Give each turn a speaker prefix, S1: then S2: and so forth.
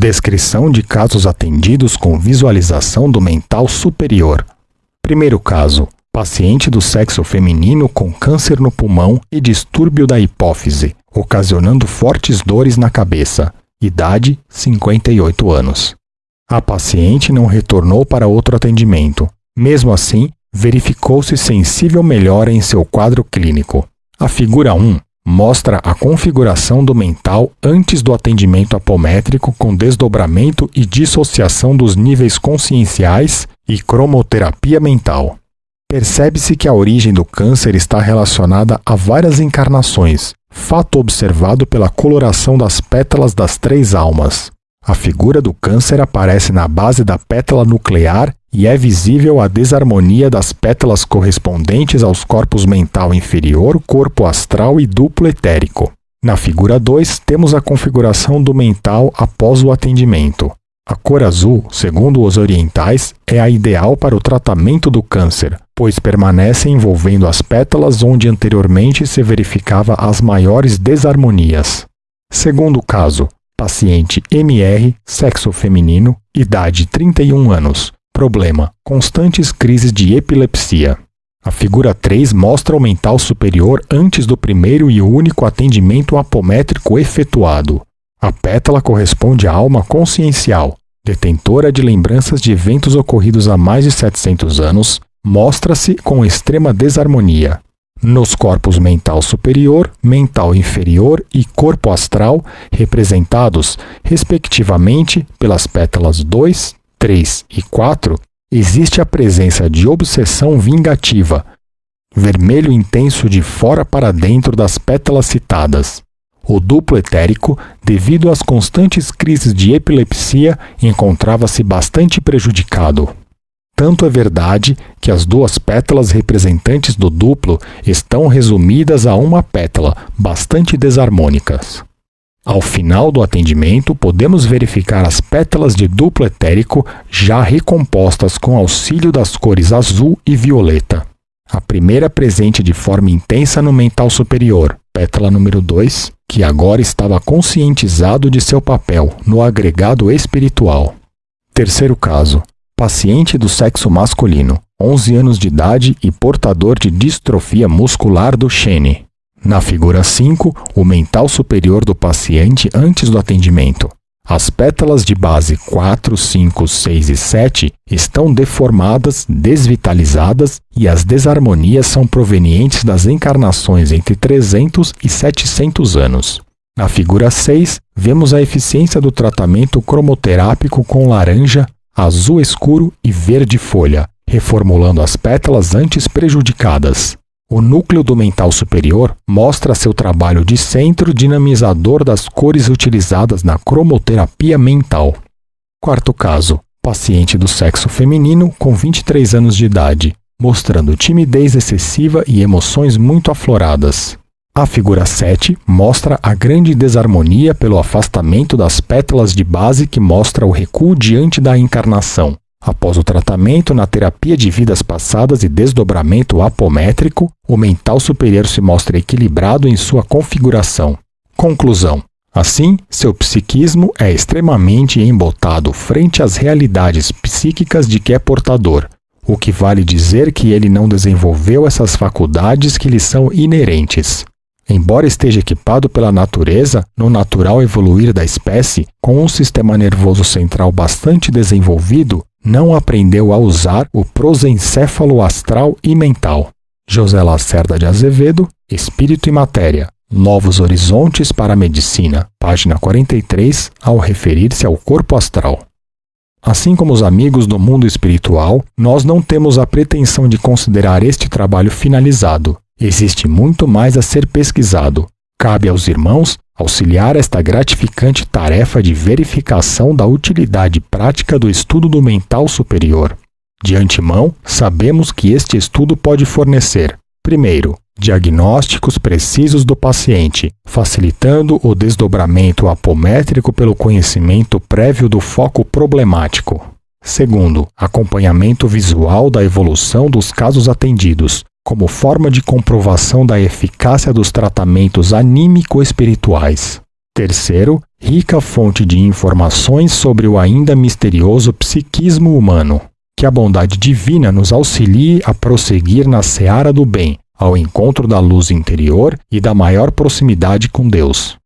S1: Descrição de casos atendidos com visualização do mental superior. Primeiro caso: paciente do sexo feminino com câncer no pulmão e distúrbio da hipófise, ocasionando fortes dores na cabeça. Idade: 58 anos. A paciente não retornou para outro atendimento. Mesmo assim, verificou-se sensível melhora em seu quadro clínico. A figura 1 mostra a configuração do mental antes do atendimento apométrico com desdobramento e dissociação dos níveis conscienciais e cromoterapia mental. Percebe-se que a origem do câncer está relacionada a várias encarnações, fato observado pela coloração das pétalas das três almas. A figura do câncer aparece na base da pétala nuclear e é visível a desarmonia das pétalas correspondentes aos corpos mental inferior, corpo astral e duplo etérico. Na figura 2, temos a configuração do mental após o atendimento. A cor azul, segundo os orientais, é a ideal para o tratamento do câncer, pois permanece envolvendo as pétalas onde anteriormente se verificava as maiores desarmonias. Segundo caso, Paciente MR, sexo feminino, idade 31 anos. Problema: constantes crises de epilepsia. A figura 3 mostra o mental superior antes do primeiro e único atendimento apométrico efetuado. A pétala corresponde à alma consciencial, detentora de lembranças de eventos ocorridos há mais de 700 anos, mostra-se com extrema desarmonia nos corpos mental superior, mental inferior e corpo astral, representados, respectivamente, pelas pétalas 2, 3 e 4, existe a presença de obsessão vingativa, vermelho intenso de fora para dentro das pétalas citadas. O duplo etérico, devido às constantes crises de epilepsia, encontrava-se bastante prejudicado. Tanto é verdade que as duas pétalas representantes do duplo estão resumidas a uma pétala, bastante desarmônicas. Ao final do atendimento, podemos verificar as pétalas de duplo etérico já recompostas com auxílio das cores azul e violeta. A primeira presente de forma intensa no mental superior, pétala número 2, que agora estava conscientizado de seu papel no agregado espiritual. Terceiro caso, paciente do sexo masculino, 11 anos de idade e portador de distrofia muscular do Shene. Na figura 5, o mental superior do paciente antes do atendimento. As pétalas de base 4, 5, 6 e 7 estão deformadas, desvitalizadas e as desarmonias são provenientes das encarnações entre 300 e 700 anos. Na figura 6, vemos a eficiência do tratamento cromoterápico com laranja, azul escuro e verde folha, reformulando as pétalas antes prejudicadas. O núcleo do mental superior mostra seu trabalho de centro dinamizador das cores utilizadas na cromoterapia mental. Quarto caso: paciente do sexo feminino com 23 anos de idade, mostrando timidez excessiva e emoções muito afloradas. A figura 7 mostra a grande desarmonia pelo afastamento das pétalas de base que mostra o recuo diante da encarnação. Após o tratamento na terapia de vidas passadas e desdobramento apométrico, o mental superior se mostra equilibrado em sua configuração. Conclusão: Assim, seu psiquismo é extremamente embotado frente às realidades psíquicas de que é portador, o que vale dizer que ele não desenvolveu essas faculdades que lhe são inerentes. Embora esteja equipado pela natureza, no natural evoluir da espécie, com um sistema nervoso central bastante desenvolvido, não aprendeu a usar o prosencéfalo astral e mental. José Lacerda de Azevedo, Espírito e Matéria. Novos Horizontes para a Medicina, página 43, ao referir-se ao corpo astral. Assim como os amigos do mundo espiritual, nós não temos a pretensão de considerar este trabalho finalizado, Existe muito mais a ser pesquisado. Cabe aos irmãos auxiliar esta gratificante tarefa de verificação da utilidade prática do estudo do mental superior. De antemão, sabemos que este estudo pode fornecer, primeiro, diagnósticos precisos do paciente, facilitando o desdobramento apométrico pelo conhecimento prévio do foco problemático. Segundo, acompanhamento visual da evolução dos casos atendidos, como forma de comprovação da eficácia dos tratamentos anímico-espirituais. Terceiro, rica fonte de informações sobre o ainda misterioso psiquismo humano. Que a bondade divina nos auxilie a prosseguir na seara do bem, ao encontro da luz interior e da maior proximidade com Deus.